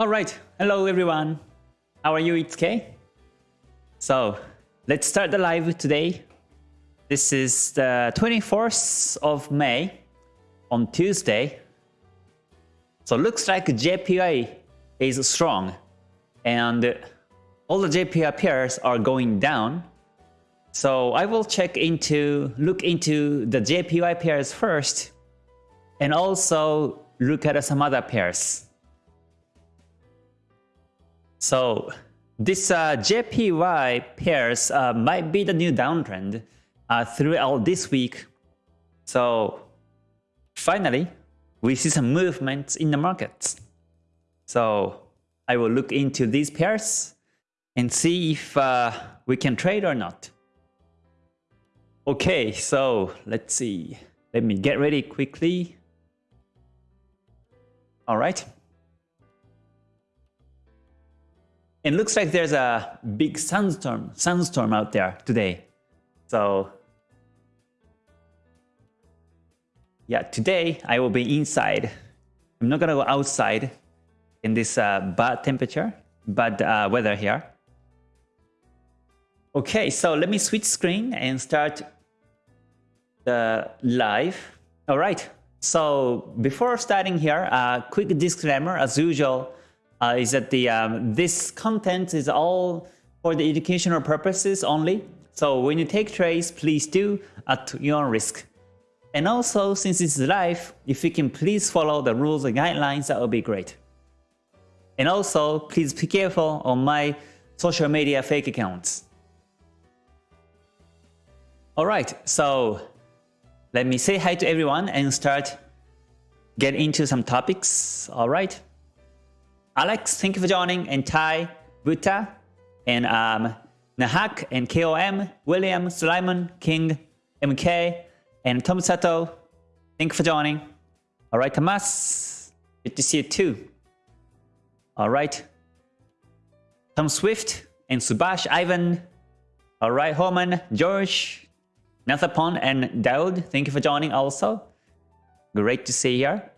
Alright, hello everyone. How are you, it's Kay? So, let's start the live today. This is the 24th of May on Tuesday. So looks like JPY is strong and all the JPY pairs are going down. So I will check into, look into the JPY pairs first and also look at some other pairs. So this uh, JPY pairs uh, might be the new downtrend uh, throughout this week. So finally, we see some movements in the markets. So I will look into these pairs and see if uh, we can trade or not. Okay, so let's see. Let me get ready quickly. All right. It looks like there's a big sandstorm, sunstorm out there today. So yeah, today I will be inside. I'm not gonna go outside in this uh, bad temperature, bad uh, weather here. Okay, so let me switch screen and start the live. All right, so before starting here, a quick disclaimer as usual uh, is that the um, this content is all for the educational purposes only. So when you take trades, please do at your own risk. And also, since it's live, if you can please follow the rules and guidelines, that would be great. And also, please be careful on my social media fake accounts. Alright, so let me say hi to everyone and start get into some topics. Alright. Alex, thank you for joining, and Ty, Buta, and um, Nahak, and KOM, William, Sulaiman, King, MK, and Tom Sato, thank you for joining. All right, Tomas, good to see you too. All right, Tom Swift, and Subash, Ivan, all right, Homan, George, Nathapon, and Daud, thank you for joining also. Great to see you here.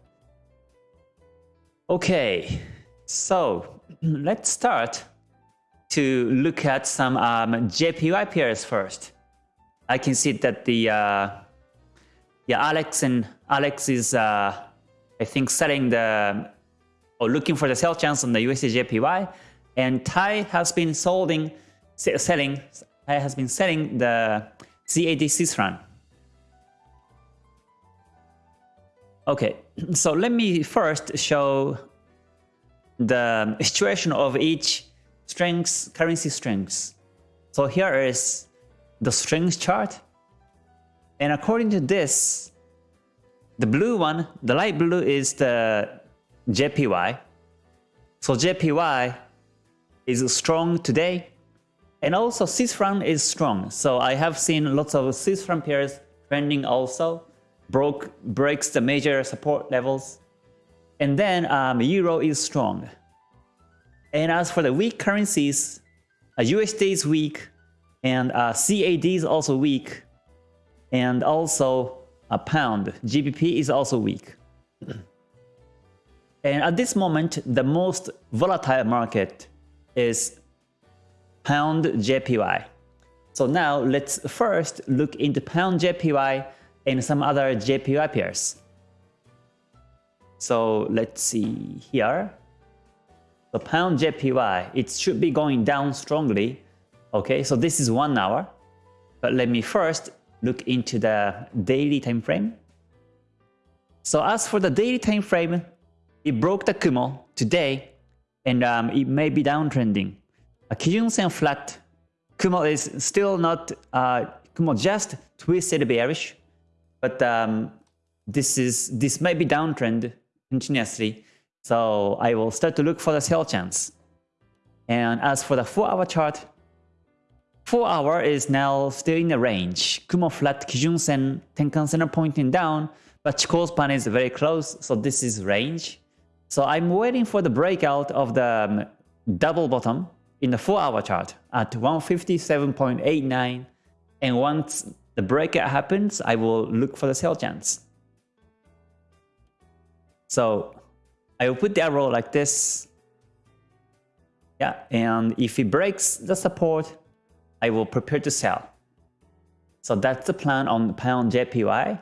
Okay, so let's start to look at some um, JPY pairs first. I can see that the uh, yeah Alex and Alex is uh, I think selling the or looking for the sell chance on the USD JPY, and Ty has been selling selling Ty has been selling the CAD run. Okay, so let me first show the situation of each strengths, currency strengths. So here is the strength chart. And according to this, the blue one, the light blue is the JPY. So JPY is strong today. And also Swiss franc is strong. So I have seen lots of Swiss franc pairs trending also. Broke breaks the major support levels. And then um, Euro is strong. And as for the weak currencies, uh, USD is weak, and uh, CAD is also weak, and also a pound, GBP is also weak. and at this moment, the most volatile market is pound JPY. So now let's first look into pound JPY and some other JPY pairs. So let's see here. The pound JPY, it should be going down strongly. Okay, so this is one hour. But let me first look into the daily time frame. So as for the daily time frame, it broke the Kumo today, and um, it may be downtrending. A Kijun Sen flat, Kumo is still not, uh, Kumo just twisted bearish, but um, this is this may be downtrend continuously. So I will start to look for the sell chance. And as for the 4-hour chart, 4 hour is now still in the range. Kumo flat Kijun Sen, Tenkan Sen pointing down, but Chikou span is very close, so this is range. So I'm waiting for the breakout of the um, double bottom in the 4 hour chart at 157.89 and once the breakout happens, I will look for the sell chance. So I will put the arrow like this Yeah, and if it breaks the support, I will prepare to sell. So that's the plan on the pound JPY.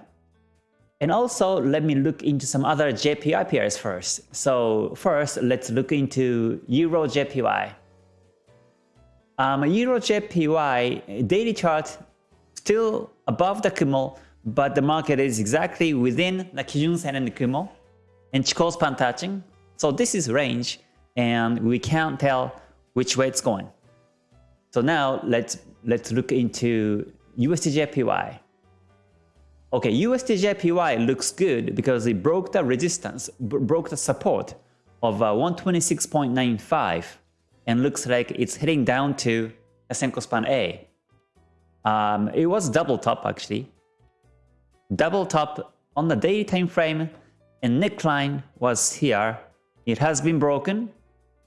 And also, let me look into some other JPY pairs first. So first, let's look into Euro JPY. Um, Euro JPY daily chart still above the Kumo, but the market is exactly within the Kijun Sen and the Kumo and Chikou span touching. So this is range and we can't tell which way it's going. So now let's let's look into USDJPY. Okay, USDJPY looks good because it broke the resistance, broke the support of uh, 126.95 and looks like it's heading down to a Senkou span A. Um, it was double top actually. Double top on the daily time frame and neckline was here. It has been broken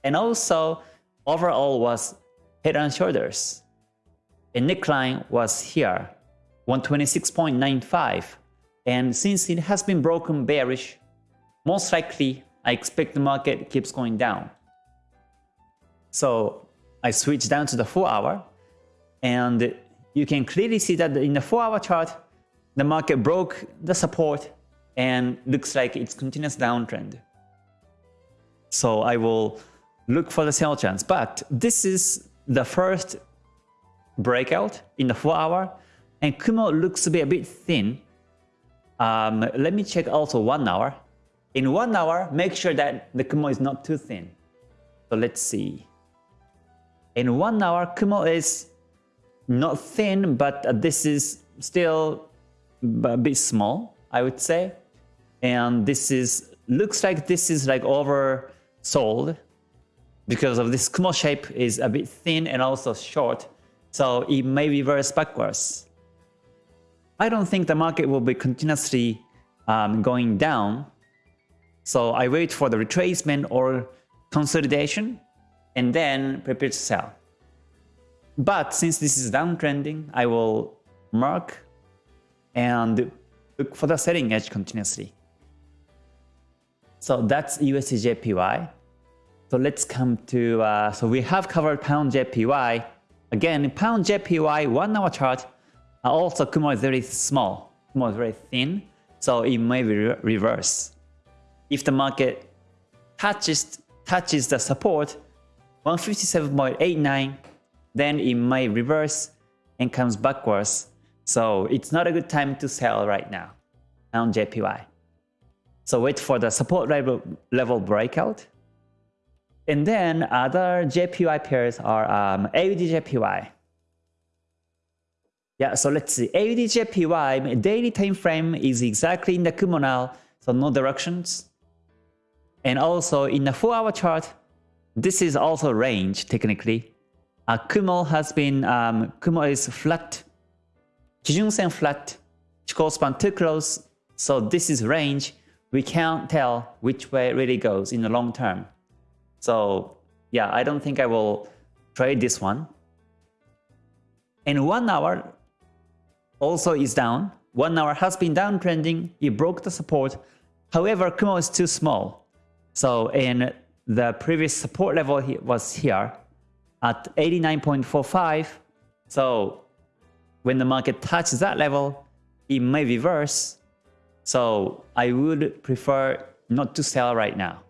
and also overall was head and shoulders. And neckline was here, 126.95. And since it has been broken bearish, most likely I expect the market keeps going down. So I switch down to the 4 hour and you can clearly see that in the 4 hour chart, the market broke the support and looks like it's continuous downtrend. So I will look for the sell chance. But this is the first breakout in the 4 hour and Kumo looks to be a bit thin. Um, let me check also 1 hour. In 1 hour, make sure that the Kumo is not too thin. So let's see. In 1 hour, Kumo is not thin, but this is still a bit small, I would say. And this is looks like this is like oversold because of this Kumo shape is a bit thin and also short, so it may reverse backwards. I don't think the market will be continuously um, going down, so I wait for the retracement or consolidation and then prepare to sell. But since this is downtrending, I will mark and look for the selling edge continuously. So that's USDJPY. So let's come to, uh, so we have covered pound JPY. Again, pound JPY one hour chart, uh, also Kumo is very small, Kumo is very thin, so it may be re reverse. If the market touches, touches the support, 157.89, then it may reverse and comes backwards. So it's not a good time to sell right now on JPY. So wait for the support level, level breakout and then other JPY pairs are um, AUD Yeah, so let's see. AUD daily time frame is exactly in the Kumo now, so no directions. And also in the 4-hour chart, this is also range technically. Uh, Kumo has been, um, Kumo is flat, Kijun Sen flat, Chikou span too close, so this is range. We can't tell which way it really goes in the long term. So yeah, I don't think I will trade this one. And one hour also is down. One hour has been downtrending. It broke the support. However, Kumo is too small. So in the previous support level was here at 89.45. So when the market touches that level, it may reverse. So I would prefer not to sell right now.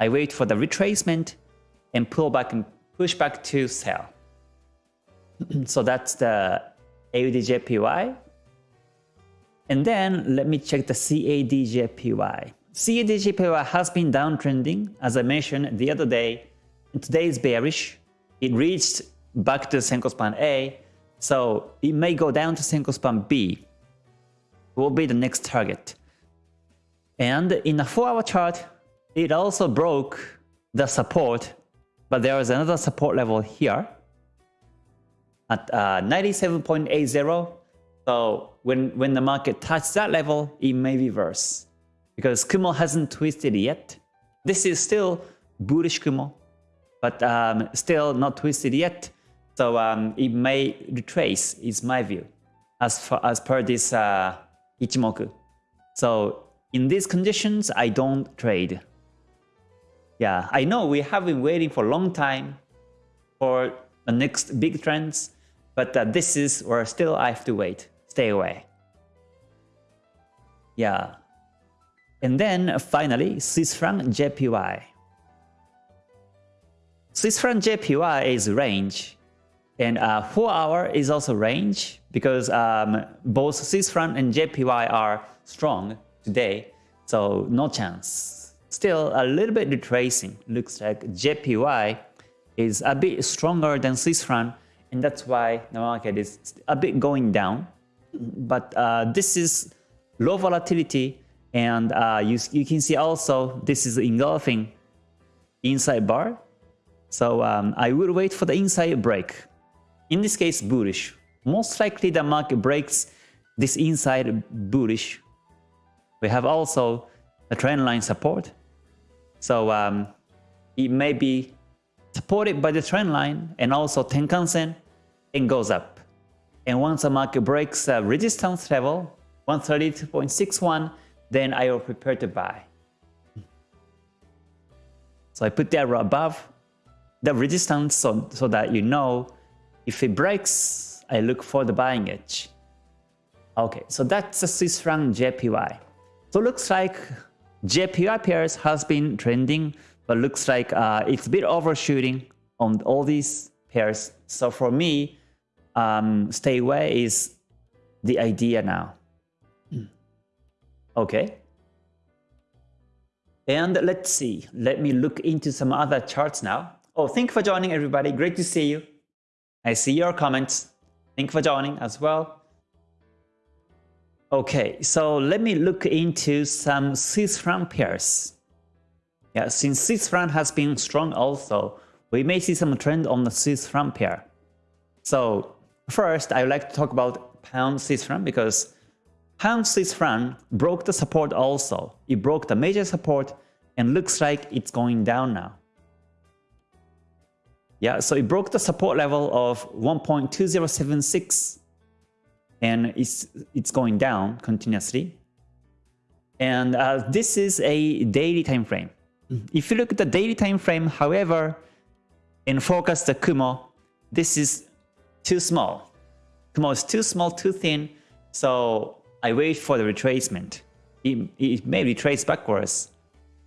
I wait for the retracement and pull back and push back to sell. so that's the AUDJPY. And then let me check the CADJPY. CADJPY has been downtrending, as I mentioned the other day. Today is bearish. It reached back to Senkou span A, so it may go down to Senkou span B. Will be the next target. And in a 4-hour chart, it also broke the support, but there is another support level here at uh, 97.80. So when, when the market touches that level, it may reverse because Kumo hasn't twisted yet. This is still bullish Kumo, but um, still not twisted yet. So um, it may retrace, is my view, as, far, as per this uh, Ichimoku. So in these conditions, I don't trade. Yeah, I know we have been waiting for a long time for the next big trends. But uh, this is where still I have to wait. Stay away. Yeah. And then finally, Swiss franc JPY. Swiss franc JPY is range. And uh, 4 hour is also range because um, both Swiss and JPY are strong today. So no chance. Still a little bit retracing. Looks like JPY is a bit stronger than Swiss and that's why the market is a bit going down. But uh, this is low volatility and uh, you, you can see also this is engulfing inside bar. So um, I will wait for the inside break. In this case bullish. Most likely the market breaks this inside bullish. We have also a trend line support. So um, it may be supported by the trend line and also Tenkan-sen and goes up. And once the market breaks the resistance level, 132.61, then I will prepare to buy. So I put the arrow above the resistance so, so that you know if it breaks, I look for the buying edge. Okay, so that's the Swiss franc JPY. So looks like JPY pairs has been trending, but looks like uh, it's a bit overshooting on all these pairs. So for me, um, stay away is the idea now. Okay. And let's see. Let me look into some other charts now. Oh, thank you for joining everybody. Great to see you. I see your comments. Thank you for joining as well. Okay, so let me look into some Swiss franc pairs. Yeah, since Swiss franc has been strong also, we may see some trend on the Swiss franc pair. So first, I would like to talk about pound Swiss franc because pound Swiss franc broke the support also. It broke the major support and looks like it's going down now. Yeah, so it broke the support level of 1.2076 and it's, it's going down continuously. And uh, this is a daily time frame. If you look at the daily time frame, however, and focus the Kumo, this is too small. Kumo is too small, too thin, so I wait for the retracement. It, it may retrace backwards.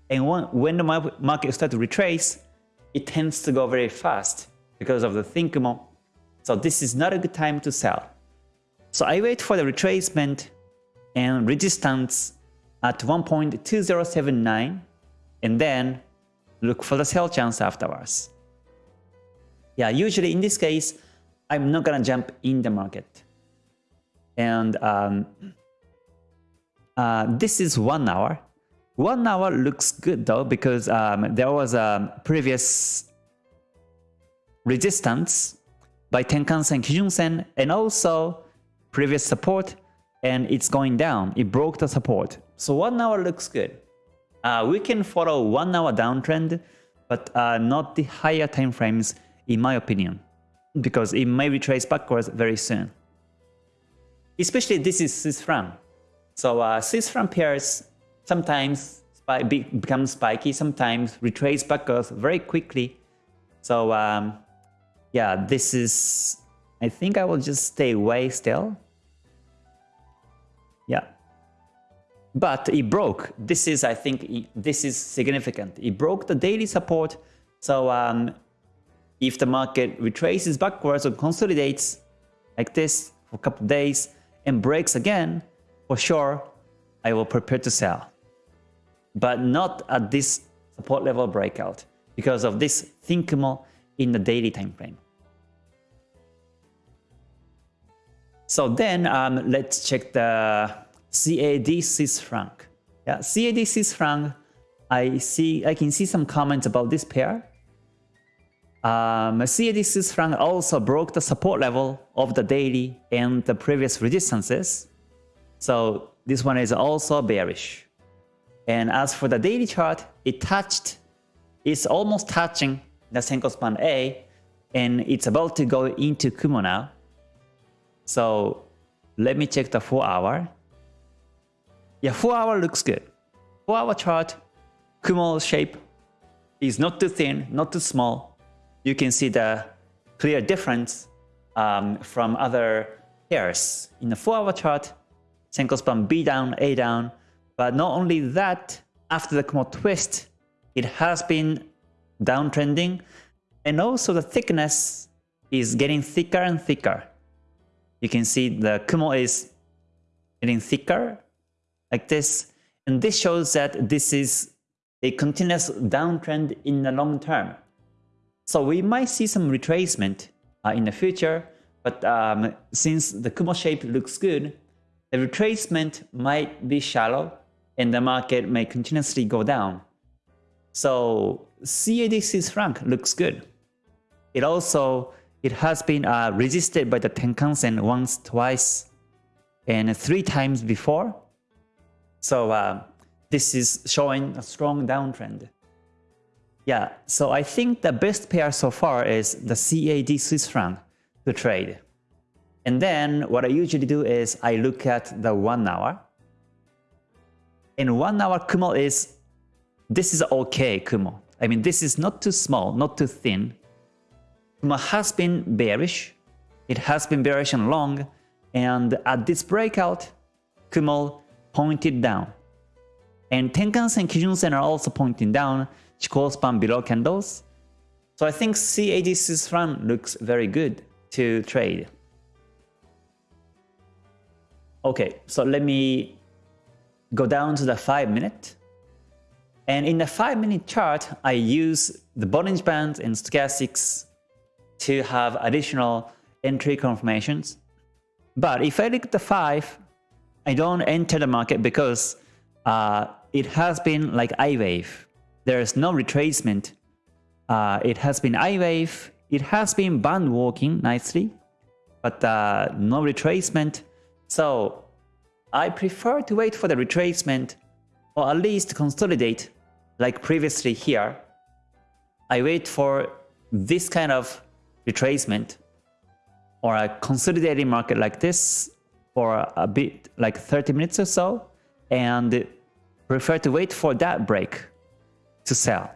And when, when the market starts to retrace, it tends to go very fast because of the thin Kumo. So this is not a good time to sell. So I wait for the retracement and resistance at 1.2079 and then look for the sell chance afterwards. Yeah, usually in this case, I'm not gonna jump in the market. And um, uh, this is one hour. One hour looks good though because um, there was a previous resistance by Tenkan-sen, Kijun-sen, and also previous support and it's going down. It broke the support. So one hour looks good. Uh, we can follow one hour downtrend, but uh, not the higher time frames in my opinion, because it may retrace backwards very soon. Especially this is Swiss. So uh, Swiss pairs sometimes be become spiky, sometimes retrace backwards very quickly. So um, yeah, this is I think I will just stay away still. Yeah. But it broke. This is, I think, this is significant. It broke the daily support. So um, if the market retraces backwards or consolidates like this for a couple days and breaks again, for sure, I will prepare to sell. But not at this support level breakout because of this thin Kumo in the daily time frame. So then um, let's check the CAD Swiss franc. Yeah, CAD Swiss franc. I see. I can see some comments about this pair. Um, CAD Swiss franc also broke the support level of the daily and the previous resistances. So this one is also bearish. And as for the daily chart, it touched, it's almost touching the Senkou span A, and it's about to go into Kumo now. So let me check the 4 hour. Yeah, 4 hour looks good. 4 hour chart, Kumo shape is not too thin, not too small. You can see the clear difference um, from other pairs. In the 4-hour chart, Senkou span B down, A down, but not only that, after the Kumo twist, it has been downtrending, and also the thickness is getting thicker and thicker. You can see the Kumo is getting thicker like this, and this shows that this is a continuous downtrend in the long term. So we might see some retracement uh, in the future, but um, since the Kumo shape looks good, the retracement might be shallow and the market may continuously go down. So CAD franc looks good. It also it has been uh, resisted by the Tenkan-sen once, twice, and three times before. So uh, this is showing a strong downtrend. Yeah, so I think the best pair so far is the CAD Swiss franc to trade. And then what I usually do is I look at the 1 hour. And 1 hour Kumo is, this is okay Kumo. I mean, this is not too small, not too thin. Kumo has been bearish. It has been bearish and long. And at this breakout, Kumo pointed down. And Tenkan-sen, Kijun-sen are also pointing down, Chikou span below candles. So I think CAD Swiss franc looks very good to trade. Okay, so let me go down to the 5 minute. And in the 5 minute chart, I use the Bollinger Band and Stochastics to have additional entry confirmations. But if I look at the 5, I don't enter the market because uh, it has been like I wave. There is no retracement. Uh, it has been I wave. It has been band walking nicely, but uh, no retracement. So I prefer to wait for the retracement or at least consolidate like previously here. I wait for this kind of retracement or a consolidating market like this for a bit like 30 minutes or so and prefer to wait for that break to sell.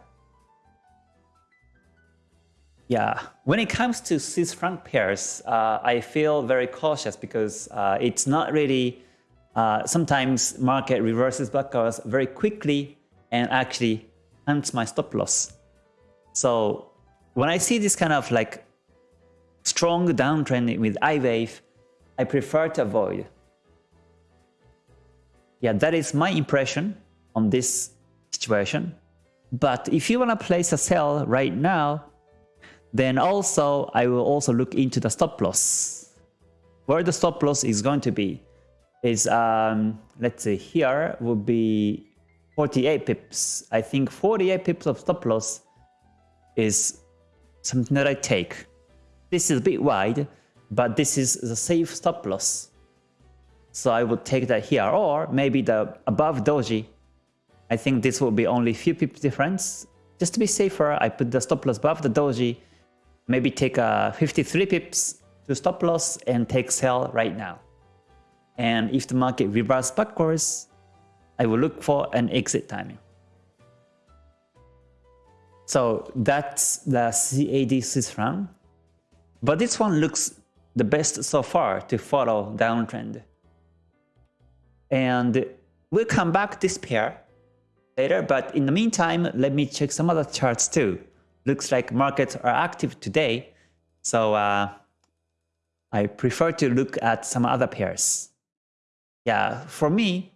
Yeah, when it comes to Swiss franc pairs, uh, I feel very cautious because uh, it's not really, uh, sometimes market reverses backwards very quickly and actually hunts my stop loss. So when I see this kind of like strong downtrend with I wave, I prefer to avoid. Yeah, that is my impression on this situation. But if you want to place a sell right now, then also I will also look into the stop loss. Where the stop loss is going to be is, um, let's say here would be 48 pips. I think 48 pips of stop loss is something that I take. This is a bit wide, but this is the safe stop loss. So I would take that here, or maybe the above doji. I think this will be only few pips difference. Just to be safer, I put the stop loss above the doji, maybe take a 53 pips to stop loss and take sell right now. And if the market reverses backwards, I will look for an exit timing. So that's the CAD Swiss franc. But this one looks the best so far to follow downtrend. And we'll come back this pair later, but in the meantime, let me check some other charts too. Looks like markets are active today, so uh, I prefer to look at some other pairs. Yeah, for me,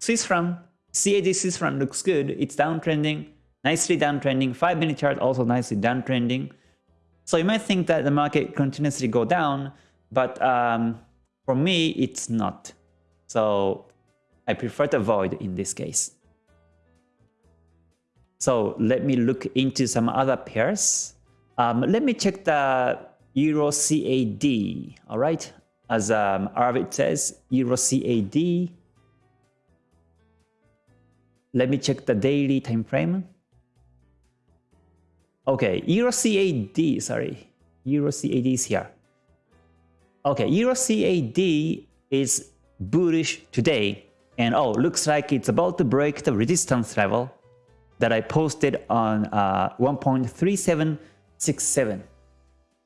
Swiss franc, CAD Swiss franc looks good. It's downtrending, nicely downtrending. 5 minute chart also nicely downtrending. So you might think that the market continuously go down, but um, for me, it's not. So I prefer to avoid in this case. So let me look into some other pairs. Um, let me check the Euro CAD, all right? As um, Arvid says, Euro CAD. Let me check the daily time frame. Okay, Euro CAD, sorry. Euro CAD is here. Okay, Euro CAD is bullish today. And oh, looks like it's about to break the resistance level that I posted on uh, 1.3767.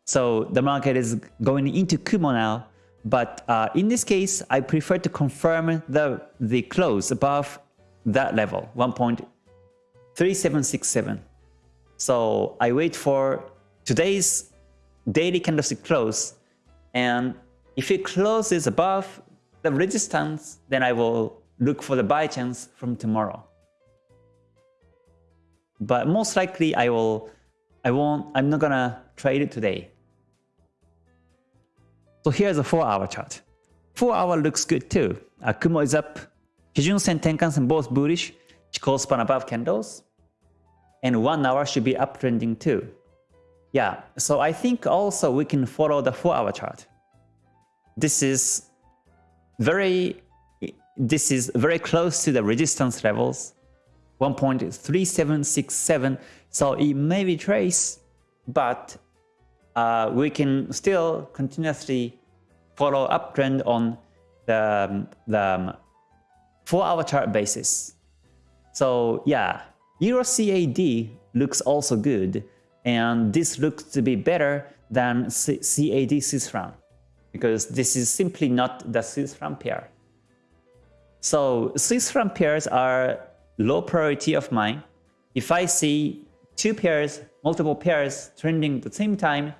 So the market is going into Kumo now. But uh, in this case, I prefer to confirm the, the close above that level, 1.3767. So I wait for today's daily candlestick close. And if it closes above the resistance, then I will look for the buy chance from tomorrow. But most likely I will I won't I'm not gonna trade it today. So here's a 4 hour chart. 4 hour looks good too. Uh, Kumo is up. Kijun Sen, Tenkan Sen both bullish. Chikou span above candles. And 1 hour should be uptrending too. Yeah, so I think also we can follow the 4 hour chart. This is very this is very close to the resistance levels 1.3767 so it may be trace but uh, we can still continuously follow uptrend on the, the 4-hour chart basis. So yeah, Euro CAD looks also good, and this looks to be better than CAD Swiss franc because this is simply not the Swiss franc pair. So Swiss franc pairs are low priority of mine. If I see two pairs, multiple pairs trending at the same time,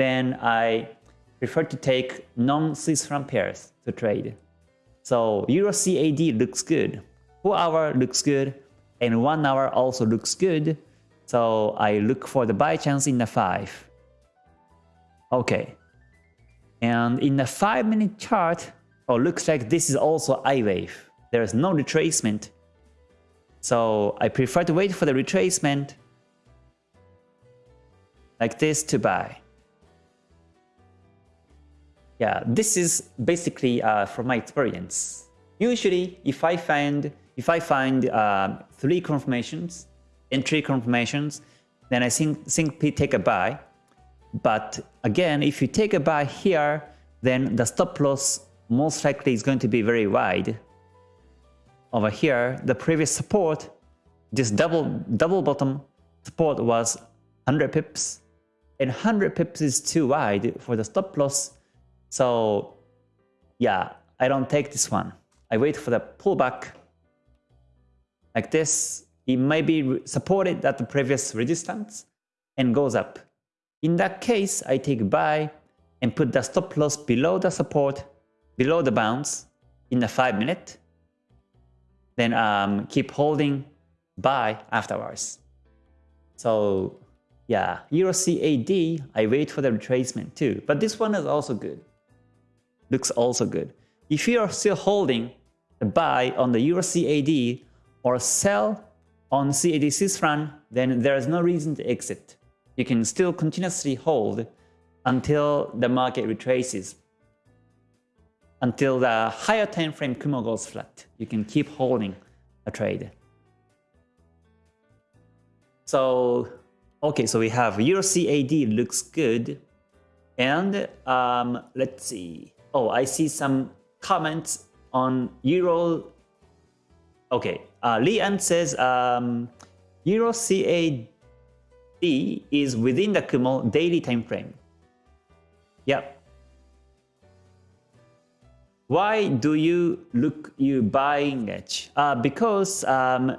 then I prefer to take non-Swiss franc pairs to trade. So Euro CAD looks good, 4 hour looks good, and 1 hour also looks good. So I look for the buy chance in the 5. Okay. And in the 5 minute chart, oh looks like this is also I wave. There is no retracement. So I prefer to wait for the retracement like this to buy. Yeah, this is basically uh, from my experience. Usually, if I find if I find uh, three confirmations, entry confirmations, then I think simply take a buy. But again, if you take a buy here, then the stop loss most likely is going to be very wide. Over here, the previous support, this double double bottom support was 100 pips, and 100 pips is too wide for the stop loss so yeah, I don't take this one. I wait for the pullback like this. It may be supported at the previous resistance and goes up. In that case, I take buy and put the stop loss below the support, below the bounce in the 5 minute. Then um, keep holding buy afterwards. So yeah, Euro CAD, I wait for the retracement too. But this one is also good looks also good. If you are still holding a buy on the Euro CAD or sell on CAD Swiss then there is no reason to exit. You can still continuously hold until the market retraces. Until the higher time frame Kumo goes flat. You can keep holding a trade. So, okay, so we have Euro CAD looks good. And um, let's see. Oh, I see some comments on Euro. Okay, uh, Lian says um, Euro CAD is within the Kumo daily time frame. Yep. Why do you look you buying edge? Uh, because um,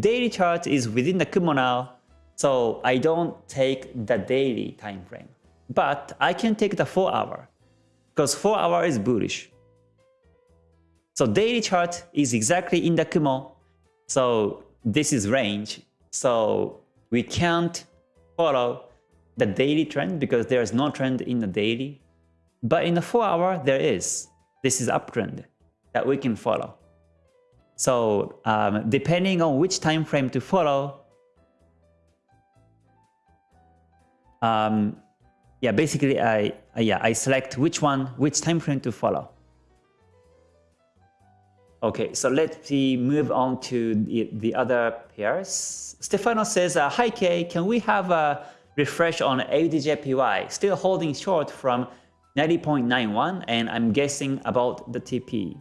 daily chart is within the Kumo now, so I don't take the daily time frame. But I can take the 4 hour because 4 hour is bullish. So daily chart is exactly in the Kumo. So this is range. So we can't follow the daily trend because there is no trend in the daily. But in the 4 hour, there is. This is uptrend that we can follow. So um, depending on which time frame to follow, um, yeah, basically I yeah I select which one, which time frame to follow. Okay, so let's move on to the, the other pairs. Stefano says, uh, Hi Kay, can we have a refresh on AUDJPY? Still holding short from 90.91 and I'm guessing about the TP.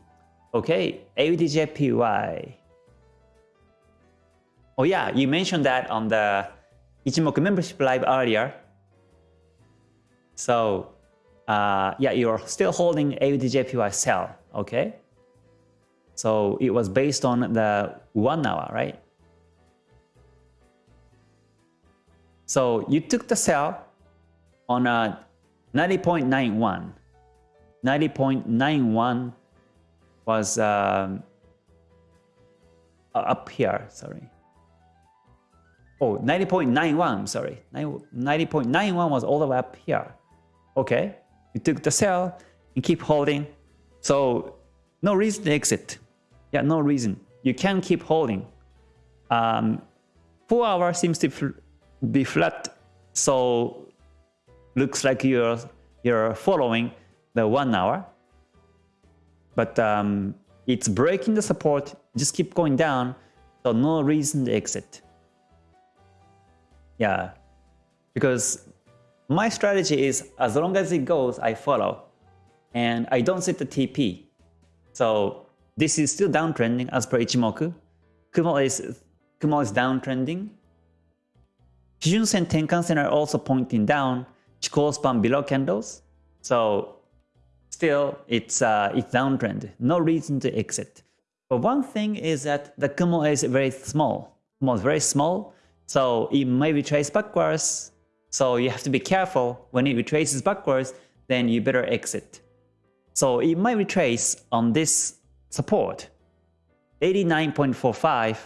Okay, AUDJPY. Oh yeah, you mentioned that on the Ichimoku membership live earlier. So uh, yeah, you're still holding AUDJPY sell, okay? So it was based on the one hour, right? So you took the sell on a 90.91. 90.91 was um, up here, sorry. Oh, 90.91, sorry. 90.91 was all the way up here. Okay, you took the sell and keep holding. So no reason to exit. Yeah, no reason. You can keep holding. Um, 4 hour seems to be flat, so looks like you're, you're following the 1 hour. But um, it's breaking the support, just keep going down, so no reason to exit. Yeah, because my strategy is as long as it goes, I follow. And I don't set the TP. So this is still downtrending as per Ichimoku. Kumo is, Kumo is downtrending. Kijun Sen Tenkan Sen are also pointing down. Chikou span below candles. So still it's uh, it's downtrend. No reason to exit. But one thing is that the Kumo is very small. Kumo is very small. So it may retrace backwards. So you have to be careful. When it retraces backwards, then you better exit. So it might retrace on this support, 89.45.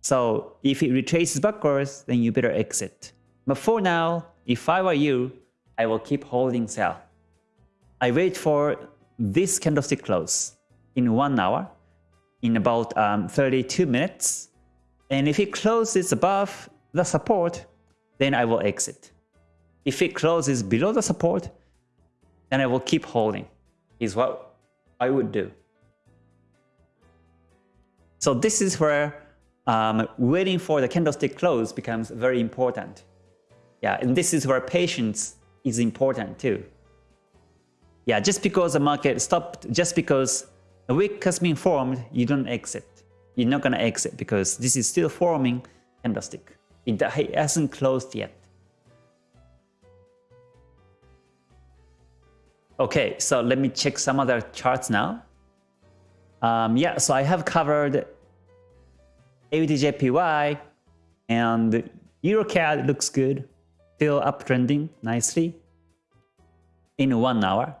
So if it retraces backwards, then you better exit. But for now, if I were you, I will keep holding sell. I wait for this candlestick close in one hour, in about um, 32 minutes. And if it closes above the support, then I will exit. If it closes below the support, then I will keep holding, is what I would do. So this is where um, waiting for the candlestick close becomes very important. Yeah, and this is where patience is important too. Yeah, just because the market stopped, just because a wick has been formed, you don't exit. You're not gonna exit because this is still forming candlestick. It hasn't closed yet. Okay, so let me check some other charts now. Um, yeah, so I have covered AUDJPY and EuroCAD looks good, still uptrending nicely in one hour.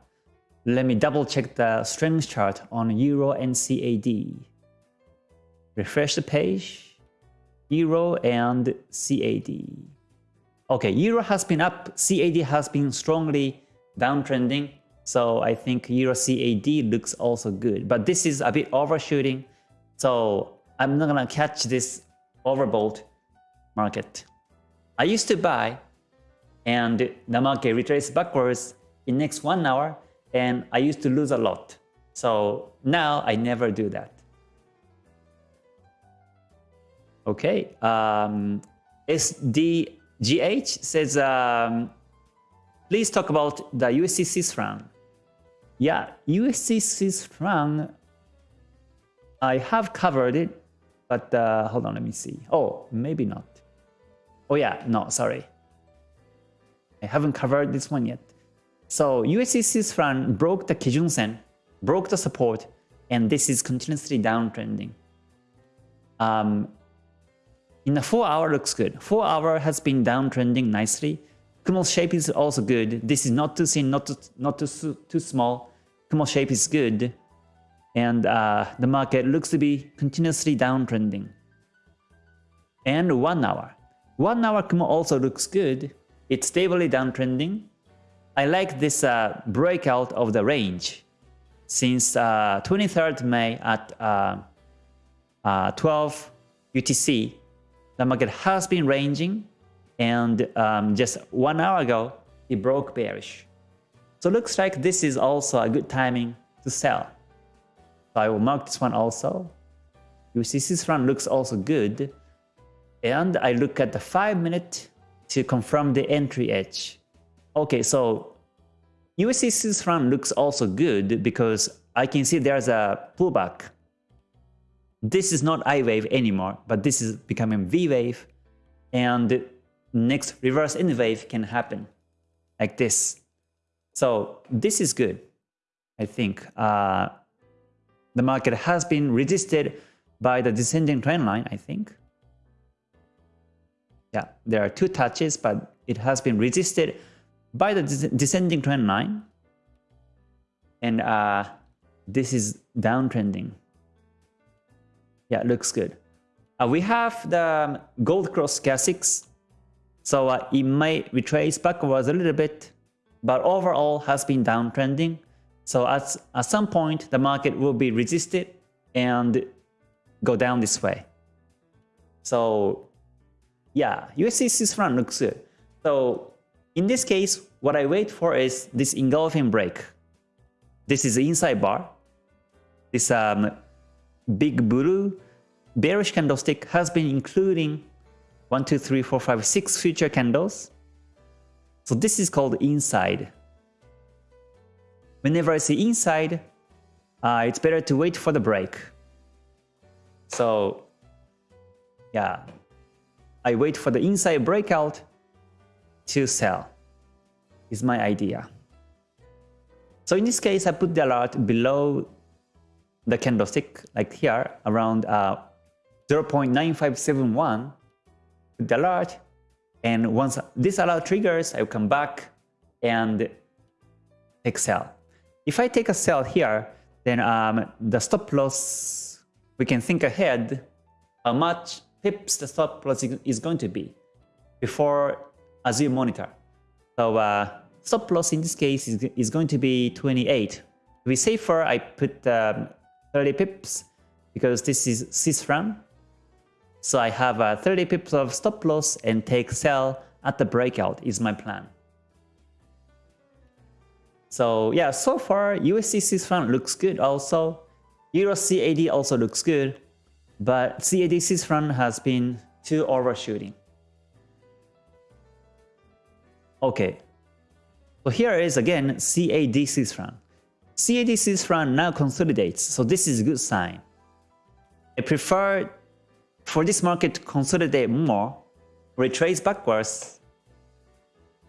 Let me double check the strength chart on Euro and CAD. Refresh the page. Euro and CAD. Okay, Euro has been up, CAD has been strongly downtrending. So I think Euro CAD looks also good. But this is a bit overshooting. So I'm not gonna catch this overbought market. I used to buy and the market retraced backwards in next one hour and I used to lose a lot. So now I never do that. Okay, um, SDGH says, um, please talk about the Swiss franc. Yeah, Swiss franc, I have covered it, but uh, hold on, let me see. Oh, maybe not. Oh yeah, no, sorry. I haven't covered this one yet. So Swiss franc broke the Kijun Sen, broke the support, and this is continuously downtrending. Um, in the 4 hour looks good. 4 hour has been downtrending nicely. Kumo shape is also good. This is not too thin, not too, not too, too small. Kumo shape is good. And uh, the market looks to be continuously downtrending. And 1 hour. 1 hour Kumo also looks good. It's stably downtrending. I like this uh, breakout of the range since uh, 23rd May at uh, uh 12 UTC. The market has been ranging and um, just one hour ago it broke bearish. So looks like this is also a good timing to sell. So I will mark this one also. UCC's run looks also good. And I look at the 5 minute to confirm the entry edge. Okay, so USD Swiss franc looks also good because I can see there's a pullback. This is not I wave anymore, but this is becoming V wave. And next reverse N wave can happen like this. So this is good. I think uh, the market has been resisted by the descending trend line, I think. Yeah, there are two touches, but it has been resisted by the descending trend line. And uh, this is downtrending. Yeah, looks good. Uh, we have the gold cross stochastics. So uh, it may retrace backwards a little bit, but overall has been downtrending. So at, at some point, the market will be resisted and go down this way. So yeah, USD franc looks good. So in this case, what I wait for is this engulfing break. This is the inside bar. This um, big blue bearish candlestick has been including 1, 2, 3, 4, 5, 6 future candles. So this is called inside. Whenever I see inside, uh, it's better to wait for the break. So yeah, I wait for the inside breakout to sell is my idea. So in this case, I put the alert below the candlestick, like here, around uh, 0.9571, put the alert, and once this alert triggers, I will come back and take sell. If I take a sell here, then um, the stop loss, we can think ahead how much pips the stop loss is going to be before as you monitor. So uh, stop loss in this case is, is going to be 28. To be safer, I put um, 30 pips because this is Swiss franc. So I have uh, 30 pips of stop loss and take sell at the breakout is my plan. So yeah, so far USD Swiss franc looks good also. Euro CAD also looks good, but CAD Swiss franc has been too overshooting. Okay, so here is again CAD Swiss franc. CAD Swiss franc now consolidates, so this is a good sign. I prefer for this market to consolidate more, retrace backwards,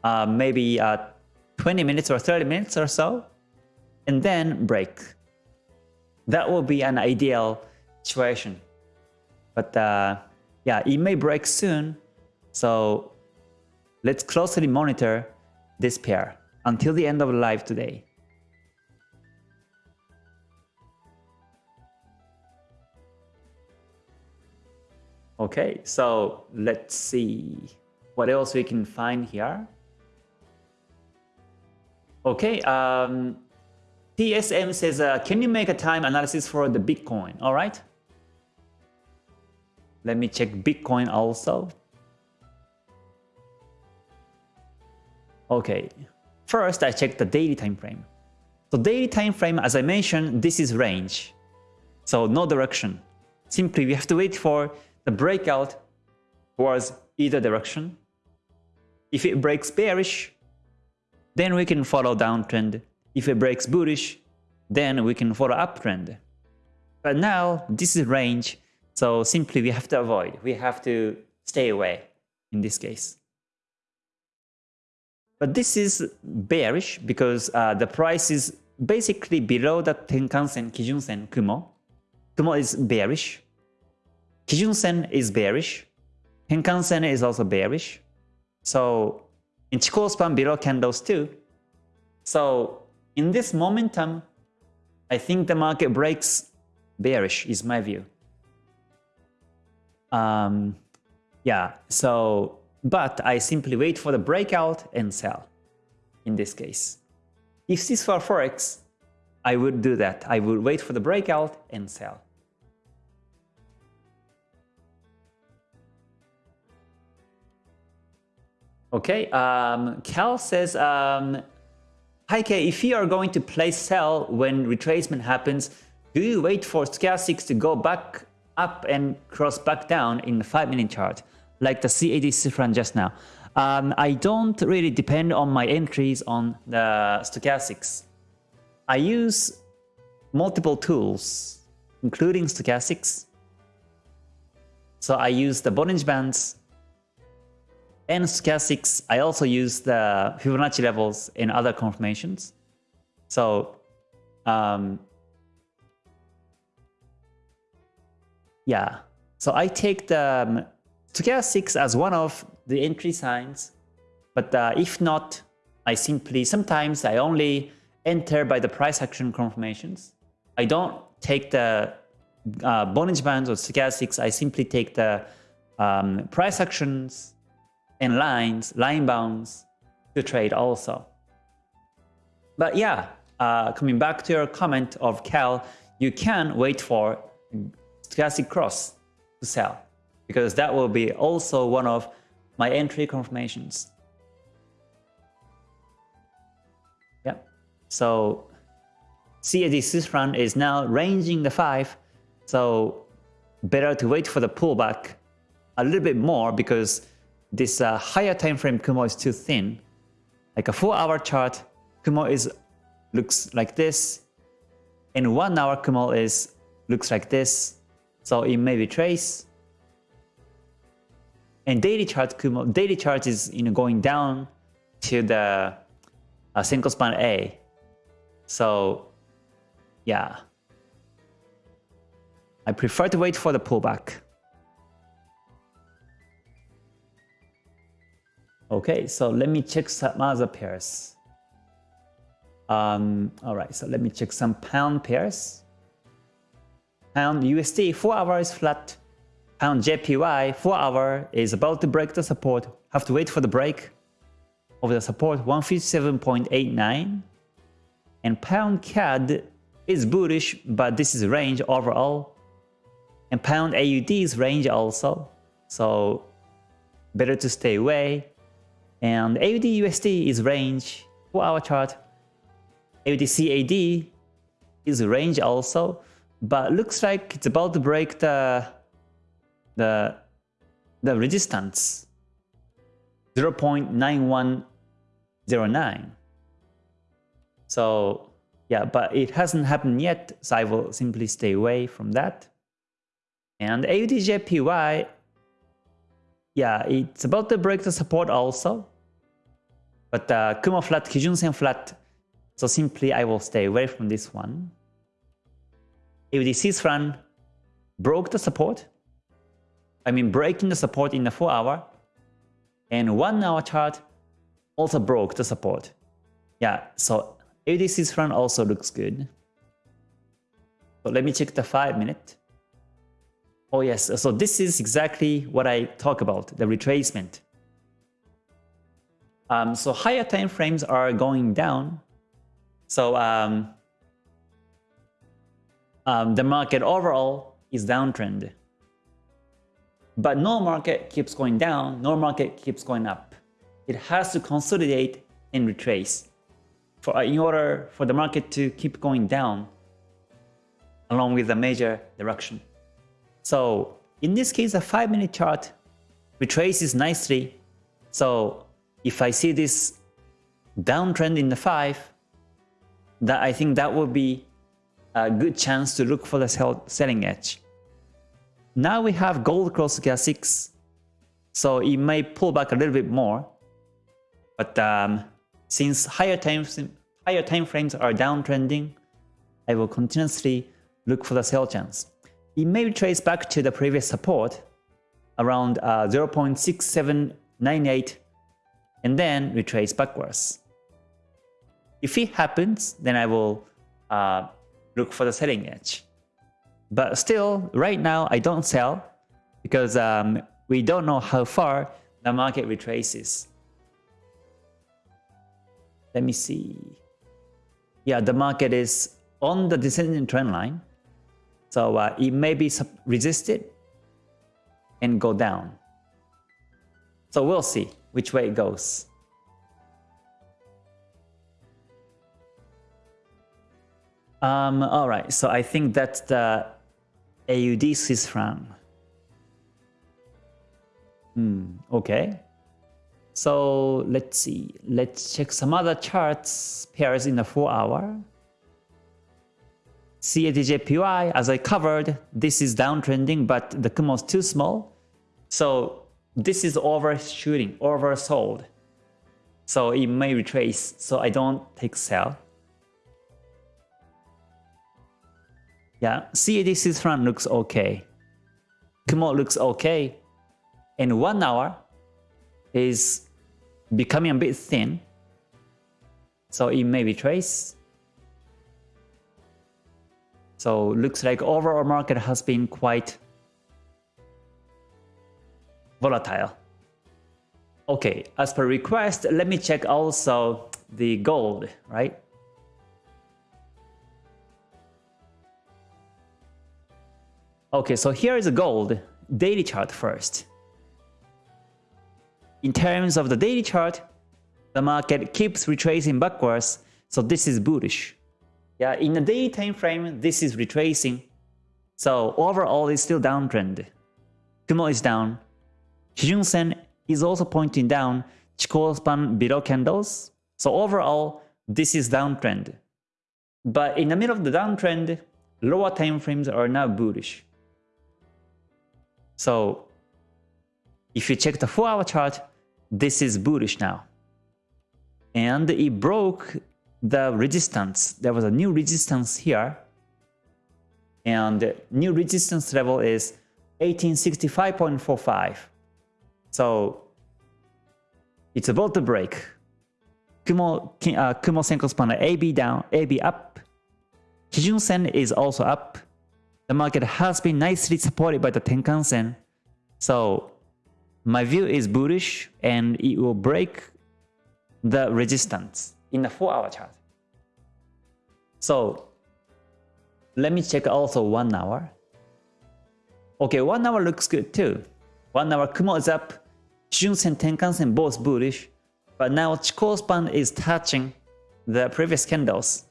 uh, maybe uh, 20 minutes or 30 minutes or so, and then break. That will be an ideal situation. But uh, yeah, it may break soon, so Let's closely monitor this pair until the end of live today. Okay, so let's see what else we can find here. Okay, um, TSM says, uh, can you make a time analysis for the Bitcoin? All right. Let me check Bitcoin also. Okay, first I check the daily time frame. So daily time frame, as I mentioned, this is range. So no direction. Simply we have to wait for the breakout towards either direction. If it breaks bearish, then we can follow downtrend. If it breaks bullish, then we can follow uptrend. But now this is range, so simply we have to avoid. We have to stay away in this case. But this is bearish because uh, the price is basically below the Tenkan-sen, Kijun-sen, Kumo. Kumo is bearish. Kijun-sen is bearish. Tenkan-sen is also bearish. So in Chikou span below candles too. So in this momentum, I think the market breaks bearish is my view. Um, yeah, so but I simply wait for the breakout and sell in this case. If this were Forex, I would do that. I would wait for the breakout and sell. Okay, um, Cal says, um, Hi K, if you are going to place sell when retracement happens, do you wait for stochastics to go back up and cross back down in the 5 minute chart? like the CAD franc just now. Um, I don't really depend on my entries on the stochastics. I use multiple tools, including stochastics. So I use the Bollinger Bands and stochastics, I also use the Fibonacci levels in other confirmations. So um, yeah, so I take the um, stochastics as one of the entry signs, but uh, if not, I simply, sometimes I only enter by the price action confirmations. I don't take the uh, Bollinger Bands or stochastics, I simply take the um, price actions and lines, line bounds to trade also. But yeah, uh, coming back to your comment of Cal, you can wait for stochastic cross to sell because that will be also one of my entry confirmations. Yeah, so CAD Swiss is now ranging the 5, so better to wait for the pullback a little bit more because this uh, higher time frame Kumo is too thin. Like a 4 hour chart, Kumo is looks like this, and 1 hour Kumo is looks like this, so it may retrace. And daily chart Kumo, daily chart is you know going down to the uh, Senkou span A. So yeah, I prefer to wait for the pullback. Okay, so let me check some other pairs. Um, all right, so let me check some pound pairs. Pound USD, 4 hours flat. Pound JPY, 4 hour is about to break the support. Have to wait for the break of the support 157.89. And pound CAD is bullish, but this is range overall. And pound AUD is range also. So better to stay away. And AUD USD is range for our chart. AUD CAD is range also, but looks like it's about to break the the the resistance 0.9109. So yeah, but it hasn't happened yet, so I will simply stay away from that. And AUDJPY yeah, it's about to break the support also. But uh, Kumo flat, Kijun-sen flat. So simply I will stay away from this one. If the franc broke the support, I mean breaking the support in the 4 hour, and 1 hour chart also broke the support. Yeah, so Swiss franc also looks good. So let me check the 5 minute. Oh yes, so this is exactly what I talk about, the retracement. Um, so higher time frames are going down. So um, um, the market overall is downtrend. But no market keeps going down, no market keeps going up. It has to consolidate and retrace for, in order for the market to keep going down along with the major direction. So in this case, a 5 minute chart retraces nicely. So if I see this downtrend in the 5, that I think that will be a good chance to look for the sell, selling edge. Now we have gold cross stochastic 6, so it may pull back a little bit more. But um, since higher time, higher time frames are downtrending, I will continuously look for the sell chance it may retrace back to the previous support around uh, 0.6798 and then retrace backwards. If it happens, then I will uh, look for the selling edge. But still, right now, I don't sell because um, we don't know how far the market retraces. Let me see. Yeah, the market is on the descending trend line. So uh, it may be resisted and go down. So we'll see which way it goes. Um, all right, so I think that's the AUD Swiss franc. Hmm, okay. So let's see. Let's check some other charts pairs in the 4 hour. CADJPY, as I covered, this is downtrending, but the Kumo is too small. So this is overshooting, oversold. So it may retrace, so I don't take sell. Yeah, CAD franc looks okay. Kumo looks okay. And one hour is becoming a bit thin. So it may retrace. So looks like overall market has been quite volatile. Okay, as per request, let me check also the gold, right? Okay, so here is a gold daily chart first. In terms of the daily chart, the market keeps retracing backwards, so this is bullish. Yeah, in the daily time frame, this is retracing. So overall, it's still downtrend. Kumo is down. Kijun Sen is also pointing down. Chikou span below candles. So overall, this is downtrend. But in the middle of the downtrend, lower time frames are now bullish. So if you check the 4 hour chart, this is bullish now. And it broke the resistance. There was a new resistance here. And new resistance level is 1865.45. So it's about to break. Kumo, uh, Kumo Senkou span AB down, AB up. Kijun Sen is also up. The market has been nicely supported by the Tenkan Sen. So my view is bullish and it will break the resistance in the 4 hour chart. So let me check also 1 hour. Okay, 1 hour looks good too. 1 hour Kumo is up, Junsen Tenkan-sen both bullish, but now Chikou span is touching the previous candles.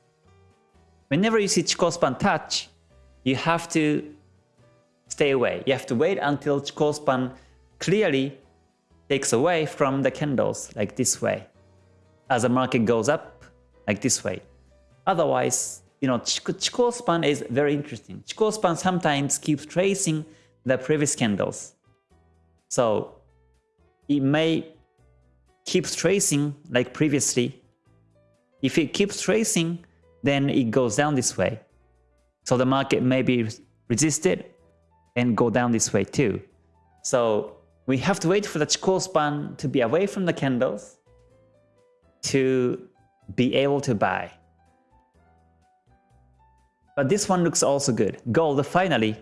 Whenever you see Chikou span touch, you have to stay away. You have to wait until Chikou span clearly takes away from the candles like this way. As the market goes up, like this way. Otherwise, you know, Chikou span is very interesting. Chikou span sometimes keeps tracing the previous candles. So it may keep tracing like previously. If it keeps tracing, then it goes down this way. So the market may be resisted and go down this way too. So we have to wait for the Chikou span to be away from the candles to be able to buy. But this one looks also good. Gold finally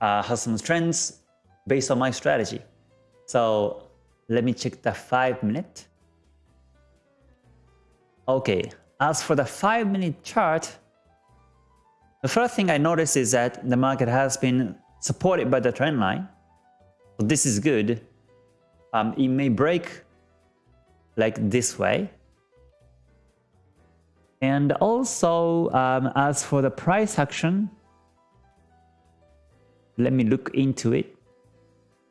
uh, has some trends based on my strategy. So let me check the 5 minute. Okay, as for the 5 minute chart, the first thing I notice is that the market has been supported by the trend line. So this is good. Um, it may break like this way. And also, um, as for the price action, let me look into it.